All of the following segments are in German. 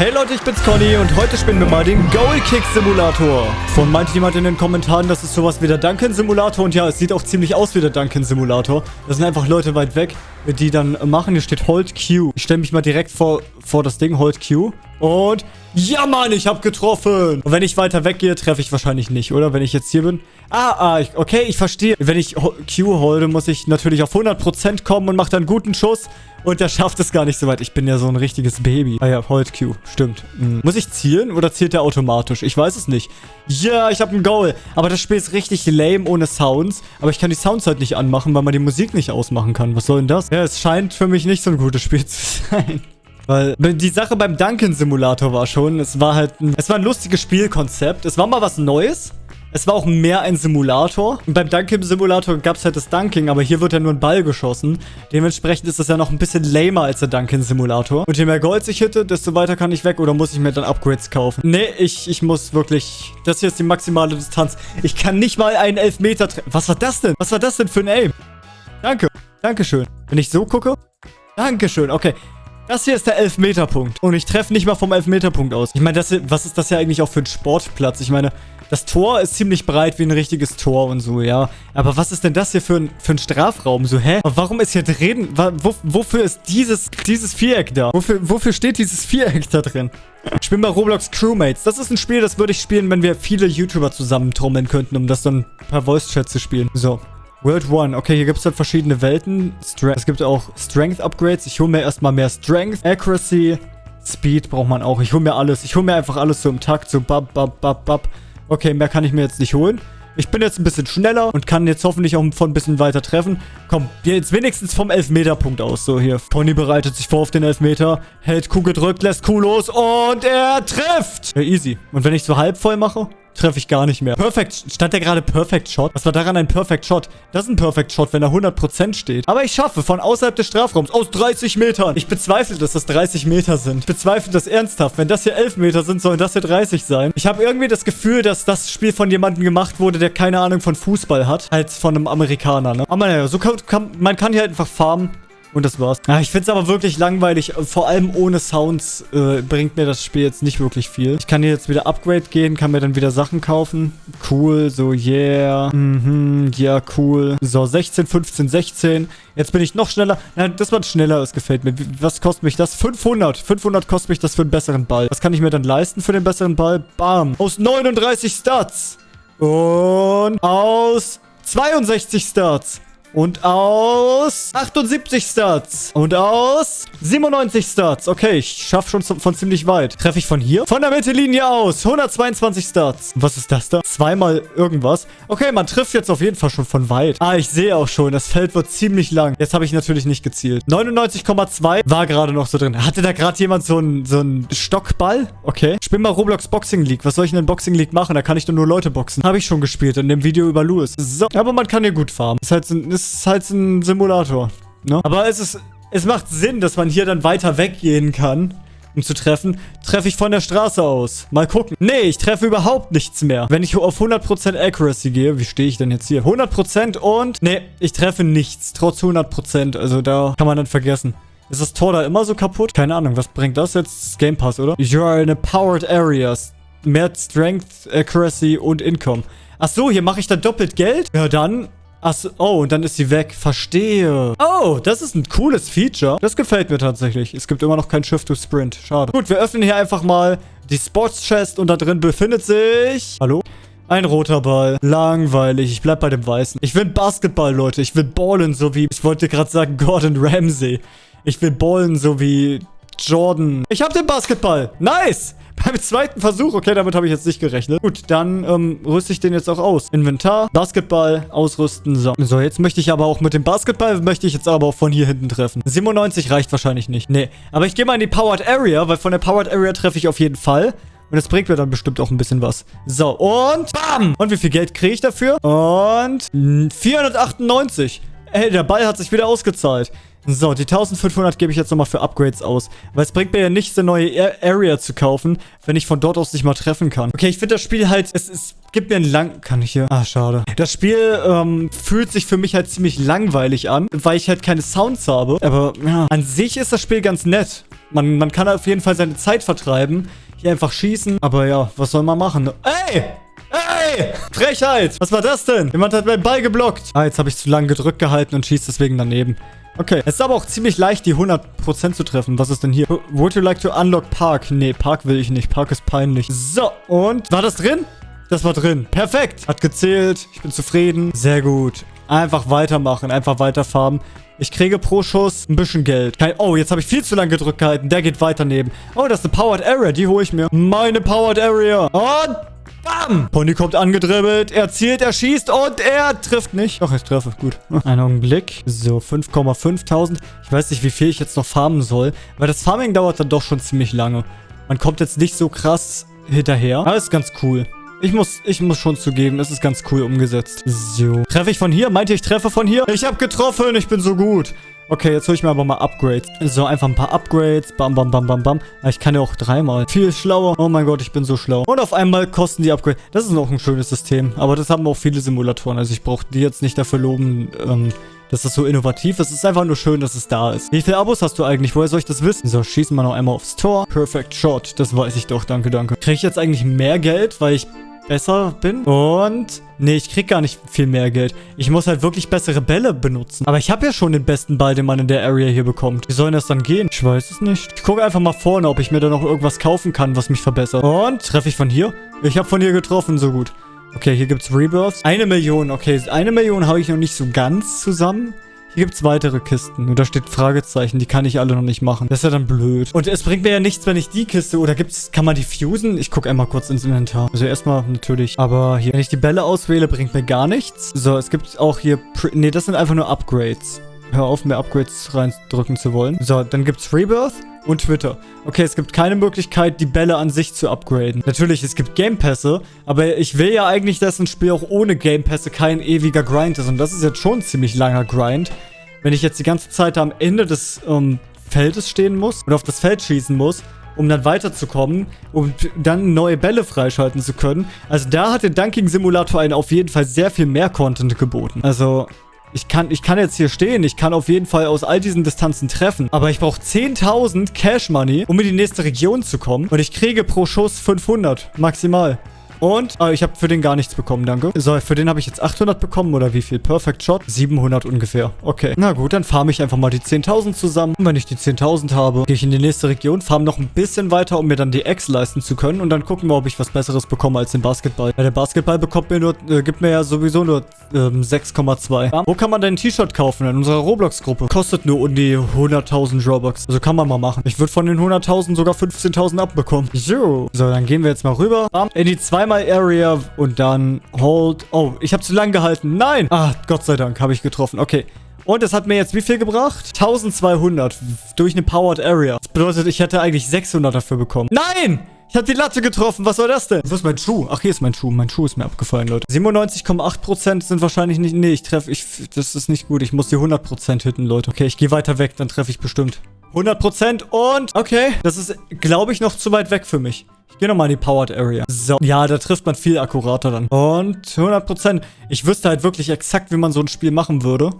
Hey Leute, ich bin's Conny und heute spielen wir mal den Goal Kick Simulator. Von meinte jemand in den Kommentaren, das ist sowas wie der Duncan Simulator und ja, es sieht auch ziemlich aus wie der Duncan Simulator. Das sind einfach Leute weit weg, die dann machen. Hier steht Hold Q. Ich stelle mich mal direkt vor, vor das Ding, Hold Q. Und ja, Mann, ich habe getroffen. Und wenn ich weiter weggehe, treffe ich wahrscheinlich nicht, oder? Wenn ich jetzt hier bin. Ah, ah, ich, okay, ich verstehe. Wenn ich Q holde, muss ich natürlich auf 100% kommen und mache dann einen guten Schuss. Und der schafft es gar nicht so weit. Ich bin ja so ein richtiges Baby. Ah ja, Hold Q. Stimmt. Hm. Muss ich zielen oder zielt der automatisch? Ich weiß es nicht. Ja, ich habe ein Goal. Aber das Spiel ist richtig lame ohne Sounds. Aber ich kann die Sounds halt nicht anmachen, weil man die Musik nicht ausmachen kann. Was soll denn das? Ja, es scheint für mich nicht so ein gutes Spiel zu sein. Weil die Sache beim Duncan-Simulator war schon, es war halt ein, es war ein lustiges Spielkonzept. Es war mal was Neues. Es war auch mehr ein Simulator. Und beim Dunking-Simulator gab es halt das Dunking, aber hier wird ja nur ein Ball geschossen. Dementsprechend ist das ja noch ein bisschen lamer als der Dunking-Simulator. Und je mehr Gold ich hitte, desto weiter kann ich weg. Oder muss ich mir dann Upgrades kaufen? Nee, ich, ich muss wirklich... Das hier ist die maximale Distanz. Ich kann nicht mal einen Elfmeter treffen. Was war das denn? Was war das denn für ein Aim? Danke. Dankeschön. Wenn ich so gucke... Dankeschön. Okay. Das hier ist der Elfmeterpunkt. Und ich treffe nicht mal vom Elfmeterpunkt aus. Ich meine, das hier, was ist das ja eigentlich auch für ein Sportplatz? Ich meine, das Tor ist ziemlich breit wie ein richtiges Tor und so, ja. Aber was ist denn das hier für ein, für ein Strafraum? So, hä? Und warum ist hier drin... Wo, wofür ist dieses, dieses Viereck da? Wofür, wofür steht dieses Viereck da drin? Ich spiele bei Roblox Crewmates. Das ist ein Spiel, das würde ich spielen, wenn wir viele YouTuber zusammentrommeln könnten, um das dann per Voice-Chat zu spielen. So. World 1. Okay, hier gibt es dann verschiedene Welten. Stre es gibt auch Strength-Upgrades. Ich hole mir erstmal mehr Strength. Accuracy. Speed braucht man auch. Ich hole mir alles. Ich hole mir einfach alles so im Takt. So bab, bab, bab, bab. Okay, mehr kann ich mir jetzt nicht holen. Ich bin jetzt ein bisschen schneller und kann jetzt hoffentlich auch von ein bisschen weiter treffen. Komm, jetzt wenigstens vom Elfmeterpunkt aus. So, hier. Pony bereitet sich vor auf den Elfmeter. Hält Kuh gedrückt, lässt Kuh los und er trifft. Ja, easy. Und wenn ich so halb voll mache, treffe ich gar nicht mehr. Perfect. Stand der gerade Perfect Shot? Was war daran ein Perfect Shot? Das ist ein Perfect Shot, wenn er 100% steht. Aber ich schaffe von außerhalb des Strafraums aus 30 Metern. Ich bezweifle, dass das 30 Meter sind. Ich bezweifle das ernsthaft. Wenn das hier 11 Meter sind, sollen das hier 30 sein. Ich habe irgendwie das Gefühl, dass das Spiel von jemandem gemacht wurde, der keine Ahnung von Fußball hat. Als von einem Amerikaner, ne? Aber naja, so kann, kann, man kann hier einfach farmen. Und das war's. Ja, ich finde es aber wirklich langweilig. Vor allem ohne Sounds äh, bringt mir das Spiel jetzt nicht wirklich viel. Ich kann hier jetzt wieder Upgrade gehen, kann mir dann wieder Sachen kaufen. Cool, so yeah. Mhm, ja, cool. So, 16, 15, 16. Jetzt bin ich noch schneller. Ja, das war schneller, das gefällt mir. Was kostet mich das? 500. 500 kostet mich das für einen besseren Ball. Was kann ich mir dann leisten für den besseren Ball? Bam. Aus 39 Stats. Und aus 62 Stats. Und aus 78 Stats. Und aus 97 Stats. Okay, ich schaffe schon von ziemlich weit. Treffe ich von hier? Von der Mittellinie aus. 122 Stats. Was ist das da? Zweimal irgendwas. Okay, man trifft jetzt auf jeden Fall schon von weit. Ah, ich sehe auch schon. Das Feld wird ziemlich lang. Jetzt habe ich natürlich nicht gezielt. 99,2 war gerade noch so drin. Hatte da gerade jemand so einen so Stockball? Okay. Ich spiele mal Roblox Boxing League. Was soll ich in Boxing League machen? Da kann ich doch nur Leute boxen. Habe ich schon gespielt in dem Video über Louis. So. Aber man kann hier gut farmen. Ist halt so ein ist halt ein Simulator. Ne? Aber es ist, es macht Sinn, dass man hier dann weiter weggehen kann, um zu treffen. Treffe ich von der Straße aus. Mal gucken. Nee, ich treffe überhaupt nichts mehr. Wenn ich auf 100% Accuracy gehe, wie stehe ich denn jetzt hier? 100% und... Nee, ich treffe nichts. Trotz 100%. Also da kann man dann vergessen. Ist das Tor da immer so kaputt? Keine Ahnung, was bringt das jetzt? Game Pass, oder? You are in a powered area. Mehr Strength, Accuracy und Income. Ach so, hier mache ich dann doppelt Geld? Ja, dann Achso, oh, und dann ist sie weg. Verstehe. Oh, das ist ein cooles Feature. Das gefällt mir tatsächlich. Es gibt immer noch kein Shift to Sprint. Schade. Gut, wir öffnen hier einfach mal die Sports Chest und da drin befindet sich... Hallo? Ein roter Ball. Langweilig. Ich bleib bei dem weißen. Ich will Basketball, Leute. Ich will ballen, so wie... Ich wollte gerade sagen Gordon Ramsay. Ich will ballen, so wie Jordan. Ich hab den Basketball. Nice. Beim zweiten Versuch. Okay, damit habe ich jetzt nicht gerechnet. Gut, dann ähm, rüste ich den jetzt auch aus. Inventar, Basketball, ausrüsten. So. so, jetzt möchte ich aber auch mit dem Basketball, möchte ich jetzt aber auch von hier hinten treffen. 97 reicht wahrscheinlich nicht. Nee, aber ich gehe mal in die Powered Area, weil von der Powered Area treffe ich auf jeden Fall. Und das bringt mir dann bestimmt auch ein bisschen was. So, und bam! Und wie viel Geld kriege ich dafür? Und 498. Ey, der Ball hat sich wieder ausgezahlt. So, die 1500 gebe ich jetzt nochmal für Upgrades aus. Weil es bringt mir ja nichts, eine neue Area zu kaufen, wenn ich von dort aus nicht mal treffen kann. Okay, ich finde das Spiel halt, es, es gibt mir einen lang... Kann ich hier? Ah, schade. Das Spiel ähm, fühlt sich für mich halt ziemlich langweilig an, weil ich halt keine Sounds habe. Aber ja, an sich ist das Spiel ganz nett. Man, man kann auf jeden Fall seine Zeit vertreiben. Hier einfach schießen. Aber ja, was soll man machen? Ey! Ey! Frechheit! Was war das denn? Jemand hat meinen Ball geblockt. Ah, jetzt habe ich zu lange gedrückt gehalten und schießt deswegen daneben. Okay, es ist aber auch ziemlich leicht, die 100% zu treffen. Was ist denn hier? Would you like to unlock Park? Nee, Park will ich nicht. Park ist peinlich. So, und? War das drin? Das war drin. Perfekt. Hat gezählt. Ich bin zufrieden. Sehr gut. Einfach weitermachen. Einfach weiterfarmen. Ich kriege pro Schuss ein bisschen Geld. Kein oh, jetzt habe ich viel zu lange gedrückt gehalten. Der geht weiter neben. Oh, das ist eine Powered Area. Die hole ich mir. Meine Powered Area. Und Bam! Pony kommt angedribbelt. Er zielt, er schießt und er trifft nicht. Doch, ich treffe. Gut. Einen Augenblick. So, 5,5000. Ich weiß nicht, wie viel ich jetzt noch farmen soll. Weil das Farming dauert dann doch schon ziemlich lange. Man kommt jetzt nicht so krass hinterher. Aber ist ganz cool. Ich muss, ich muss schon zugeben, es ist ganz cool umgesetzt. So. Treffe ich von hier? Meint ihr, ich treffe von hier? Ich habe getroffen, ich bin so gut. Okay, jetzt hole ich mir aber mal Upgrades. So, einfach ein paar Upgrades. Bam, bam, bam, bam, bam. Ich kann ja auch dreimal. Viel schlauer. Oh mein Gott, ich bin so schlau. Und auf einmal kosten die Upgrades. Das ist auch ein schönes System. Aber das haben auch viele Simulatoren. Also ich brauche die jetzt nicht dafür loben, ähm, dass das so innovativ ist. Es ist einfach nur schön, dass es da ist. Wie viele Abos hast du eigentlich? Woher soll ich das wissen? So, schießen wir noch einmal aufs Tor. Perfect Shot. Das weiß ich doch. Danke, danke. Kriege ich jetzt eigentlich mehr Geld, weil ich besser bin. Und... Nee, ich krieg gar nicht viel mehr Geld. Ich muss halt wirklich bessere Bälle benutzen. Aber ich habe ja schon den besten Ball, den man in der Area hier bekommt. Wie soll das dann gehen? Ich weiß es nicht. Ich gucke einfach mal vorne, ob ich mir da noch irgendwas kaufen kann, was mich verbessert. Und treffe ich von hier? Ich habe von hier getroffen, so gut. Okay, hier gibt's Rebirths. Eine Million. Okay, eine Million habe ich noch nicht so ganz zusammen. Gibt es weitere Kisten. Und da steht Fragezeichen. Die kann ich alle noch nicht machen. Das ist ja dann blöd. Und es bringt mir ja nichts, wenn ich die Kiste... Oder gibt's... Kann man die fusen? Ich gucke einmal kurz ins Inventar. Also erstmal natürlich. Aber hier, wenn ich die Bälle auswähle, bringt mir gar nichts. So, es gibt auch hier... Ne, das sind einfach nur Upgrades. Hör auf, mehr Upgrades reindrücken zu wollen. So, dann gibt's Rebirth und Twitter. Okay, es gibt keine Möglichkeit, die Bälle an sich zu upgraden. Natürlich, es gibt Gamepässe, aber ich will ja eigentlich, dass ein Spiel auch ohne Gamepässe kein ewiger Grind ist. Und das ist jetzt schon ein ziemlich langer Grind. Wenn ich jetzt die ganze Zeit am Ende des ähm, Feldes stehen muss und auf das Feld schießen muss, um dann weiterzukommen, um dann neue Bälle freischalten zu können. Also da hat der Dunking Simulator einen auf jeden Fall sehr viel mehr Content geboten. Also ich kann, ich kann jetzt hier stehen. Ich kann auf jeden Fall aus all diesen Distanzen treffen. Aber ich brauche 10.000 Cash Money, um in die nächste Region zu kommen. Und ich kriege pro Schuss 500 maximal. Und äh, ich habe für den gar nichts bekommen, danke. So, für den habe ich jetzt 800 bekommen oder wie viel? Perfect Shot? 700 ungefähr. Okay. Na gut, dann farme ich einfach mal die 10.000 zusammen. Und wenn ich die 10.000 habe, gehe ich in die nächste Region, farme noch ein bisschen weiter, um mir dann die X leisten zu können. Und dann gucken wir, ob ich was Besseres bekomme als den Basketball. Weil der Basketball bekommt mir nur, äh, gibt mir ja sowieso nur ähm, 6,2. Wo kann man denn ein T-Shirt kaufen? In unserer Roblox-Gruppe. Kostet nur um die 100.000 Robux. Also kann man mal machen. Ich würde von den 100.000 sogar 15.000 abbekommen. So. So, dann gehen wir jetzt mal rüber. In die zwei zweimal Area und dann Hold. Oh, ich habe zu lang gehalten. Nein! Ah, Gott sei Dank habe ich getroffen. Okay. Und es hat mir jetzt wie viel gebracht? 1200 durch eine Powered Area. Das bedeutet, ich hätte eigentlich 600 dafür bekommen. Nein! Ich habe die Latte getroffen. Was war das denn? Wo ist mein Schuh? Ach, hier ist mein Schuh. Mein Schuh ist mir abgefallen, Leute. 97,8% sind wahrscheinlich nicht... Nee, ich treffe... Ich, das ist nicht gut. Ich muss die 100% hitten, Leute. Okay, ich gehe weiter weg. Dann treffe ich bestimmt. 100% und... Okay, das ist, glaube ich, noch zu weit weg für mich. Ich gehe nochmal in die Powered Area. So. Ja, da trifft man viel akkurater dann. Und 100%. Ich wüsste halt wirklich exakt, wie man so ein Spiel machen würde.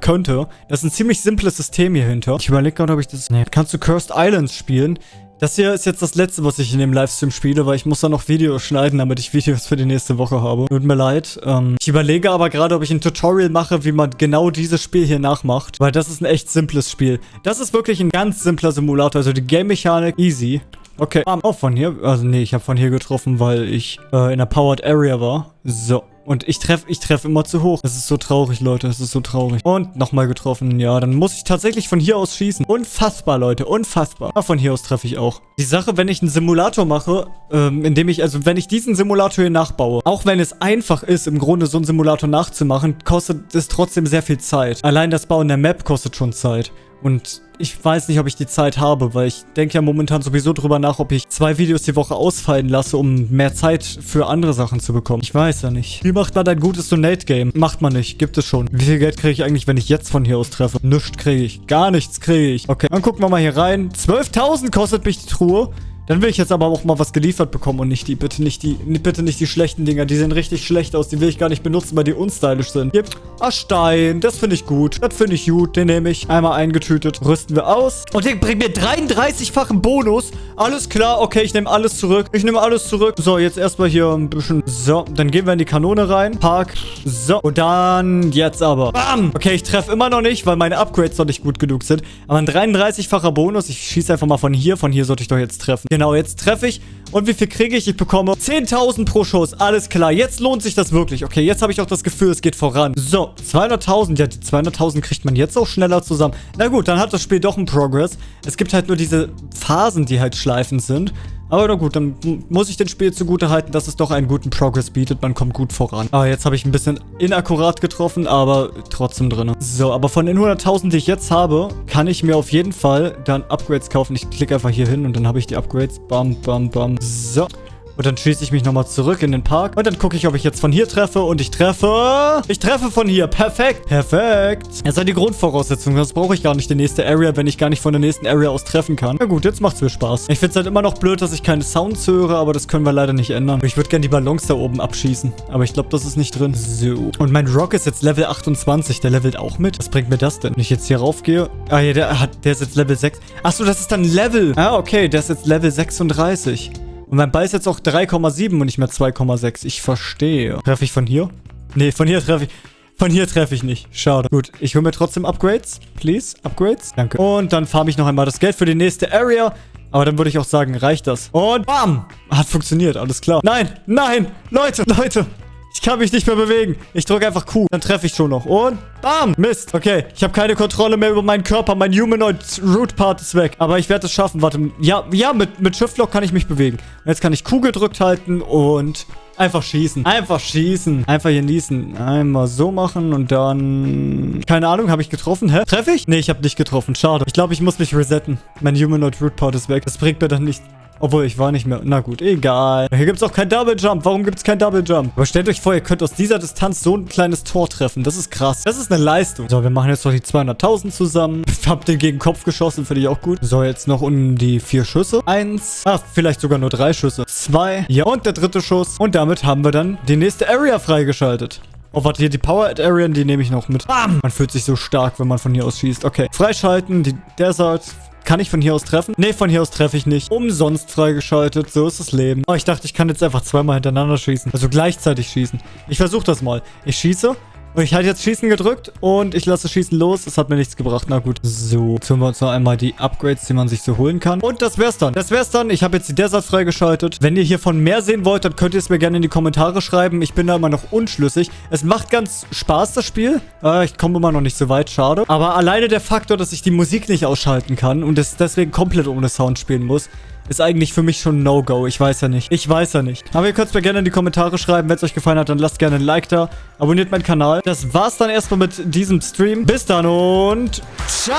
Könnte. Das ist ein ziemlich simples System hier hinter. Ich überlege gerade, ob ich das... Nee. Kannst du Cursed Islands spielen? Das hier ist jetzt das letzte, was ich in dem Livestream spiele, weil ich muss da noch Videos schneiden, damit ich Videos für die nächste Woche habe. Tut mir leid. Ähm, ich überlege aber gerade, ob ich ein Tutorial mache, wie man genau dieses Spiel hier nachmacht, weil das ist ein echt simples Spiel. Das ist wirklich ein ganz simpler Simulator, also die Game-Mechanik easy. Okay, auch oh, von hier. Also nee, ich habe von hier getroffen, weil ich äh, in der Powered Area war. So. Und ich treffe ich treff immer zu hoch. Das ist so traurig, Leute. Das ist so traurig. Und nochmal getroffen. Ja, dann muss ich tatsächlich von hier aus schießen. Unfassbar, Leute. Unfassbar. Aber von hier aus treffe ich auch. Die Sache, wenn ich einen Simulator mache, ähm, indem ich, also wenn ich diesen Simulator hier nachbaue, auch wenn es einfach ist, im Grunde so einen Simulator nachzumachen, kostet es trotzdem sehr viel Zeit. Allein das Bauen der Map kostet schon Zeit. Und ich weiß nicht, ob ich die Zeit habe, weil ich denke ja momentan sowieso drüber nach, ob ich zwei Videos die Woche ausfallen lasse, um mehr Zeit für andere Sachen zu bekommen. Ich weiß ja nicht. Wie macht man ein gutes Donate-Game? Macht man nicht. Gibt es schon. Wie viel Geld kriege ich eigentlich, wenn ich jetzt von hier aus treffe? Nichts kriege ich. Gar nichts kriege ich. Okay, dann gucken wir mal hier rein. 12.000 kostet mich die Truhe. Dann will ich jetzt aber auch mal was geliefert bekommen und nicht die, bitte nicht die, bitte nicht die schlechten Dinger. Die sehen richtig schlecht aus. Die will ich gar nicht benutzen, weil die unstylisch sind. Hier, ah, Stein. Das finde ich gut. Das finde ich gut. Den nehme ich. Einmal eingetütet. Rüsten wir aus. Und der bringt mir 33-fachen Bonus. Alles klar. Okay, ich nehme alles zurück. Ich nehme alles zurück. So, jetzt erstmal hier ein bisschen. So, dann gehen wir in die Kanone rein. Park. So, und dann jetzt aber. Bam. Okay, ich treffe immer noch nicht, weil meine Upgrades noch nicht gut genug sind. Aber ein 33-facher Bonus. Ich schieße einfach mal von hier. Von hier sollte ich doch jetzt treffen. Genau, jetzt treffe ich. Und wie viel kriege ich? Ich bekomme 10.000 pro Schuss. Alles klar. Jetzt lohnt sich das wirklich. Okay, jetzt habe ich auch das Gefühl, es geht voran. So, 200.000. Ja, die 200.000 kriegt man jetzt auch schneller zusammen. Na gut, dann hat das Spiel doch einen Progress. Es gibt halt nur diese Phasen, die halt schleifend sind. Aber na gut, dann muss ich den Spiel zugute halten, dass es doch einen guten Progress bietet. Man kommt gut voran. Ah, jetzt habe ich ein bisschen inakkurat getroffen, aber trotzdem drin. So, aber von den 100.000, die ich jetzt habe, kann ich mir auf jeden Fall dann Upgrades kaufen. Ich klicke einfach hier hin und dann habe ich die Upgrades. Bam, bam, bam. So. Und dann schieße ich mich nochmal zurück in den Park. Und dann gucke ich, ob ich jetzt von hier treffe. Und ich treffe... Ich treffe von hier. Perfekt. Perfekt. Jetzt sind die Grundvoraussetzungen. Das brauche ich gar nicht, die nächste Area, wenn ich gar nicht von der nächsten Area aus treffen kann. Na gut, jetzt macht es mir Spaß. Ich finde es halt immer noch blöd, dass ich keine Sounds höre, aber das können wir leider nicht ändern. Ich würde gerne die Ballons da oben abschießen. Aber ich glaube, das ist nicht drin. So. Und mein Rock ist jetzt Level 28. Der levelt auch mit. Was bringt mir das denn? Wenn ich jetzt hier raufgehe... Ah ja, der, hat, der ist jetzt Level 6. Achso, das ist dann Level. Ah, okay. Der ist jetzt Level 36. Und mein Ball ist jetzt auch 3,7 und nicht mehr 2,6. Ich verstehe. Treffe ich von hier? Nee, von hier treffe ich... Von hier treffe ich nicht. Schade. Gut, ich hole mir trotzdem Upgrades. Please, Upgrades. Danke. Und dann farme ich noch einmal das Geld für die nächste Area. Aber dann würde ich auch sagen, reicht das. Und bam! Hat funktioniert, alles klar. Nein, nein, Leute, Leute. Ich kann mich nicht mehr bewegen. Ich drücke einfach Q. Dann treffe ich schon noch. Und bam. Mist. Okay. Ich habe keine Kontrolle mehr über meinen Körper. Mein Humanoid Root Part ist weg. Aber ich werde es schaffen. Warte. Ja, ja mit, mit Shift Lock kann ich mich bewegen. Und jetzt kann ich Q gedrückt halten und einfach schießen. Einfach schießen. Einfach hier niesen. Einmal so machen und dann... Keine Ahnung, habe ich getroffen? Hä? Treffe ich? Nee, ich habe nicht getroffen. Schade. Ich glaube, ich muss mich resetten. Mein Humanoid Root Part ist weg. Das bringt mir dann nicht obwohl, ich war nicht mehr... Na gut, egal. Hier gibt es auch kein Double Jump. Warum gibt es kein Double Jump? Aber stellt euch vor, ihr könnt aus dieser Distanz so ein kleines Tor treffen. Das ist krass. Das ist eine Leistung. So, wir machen jetzt noch die 200.000 zusammen. Hab den gegen den Kopf geschossen, finde ich auch gut. So, jetzt noch um die vier Schüsse. Eins. Ah, vielleicht sogar nur drei Schüsse. Zwei. Ja, und der dritte Schuss. Und damit haben wir dann die nächste Area freigeschaltet. Oh, warte, hier die Power Area, die nehme ich noch mit. Bam! Man fühlt sich so stark, wenn man von hier aus schießt. Okay, freischalten, die Desert, kann ich von hier aus treffen? Nee, von hier aus treffe ich nicht. Umsonst freigeschaltet. So ist das Leben. Oh, ich dachte, ich kann jetzt einfach zweimal hintereinander schießen. Also gleichzeitig schießen. Ich versuche das mal. Ich schieße. Ich hatte jetzt Schießen gedrückt und ich lasse Schießen los. Es hat mir nichts gebracht. Na gut. So, jetzt holen wir uns noch einmal die Upgrades, die man sich so holen kann. Und das wär's dann. Das wär's dann. Ich habe jetzt die Desert freigeschaltet. Wenn ihr hiervon mehr sehen wollt, dann könnt ihr es mir gerne in die Kommentare schreiben. Ich bin da immer noch unschlüssig. Es macht ganz Spaß, das Spiel. Äh, ich komme immer noch nicht so weit. Schade. Aber alleine der Faktor, dass ich die Musik nicht ausschalten kann und es deswegen komplett ohne Sound spielen muss, ist eigentlich für mich schon No-Go. Ich weiß ja nicht. Ich weiß ja nicht. Aber ihr könnt es mir gerne in die Kommentare schreiben. Wenn es euch gefallen hat, dann lasst gerne ein Like da. Abonniert meinen Kanal. Das war's dann erstmal mit diesem Stream. Bis dann und ciao!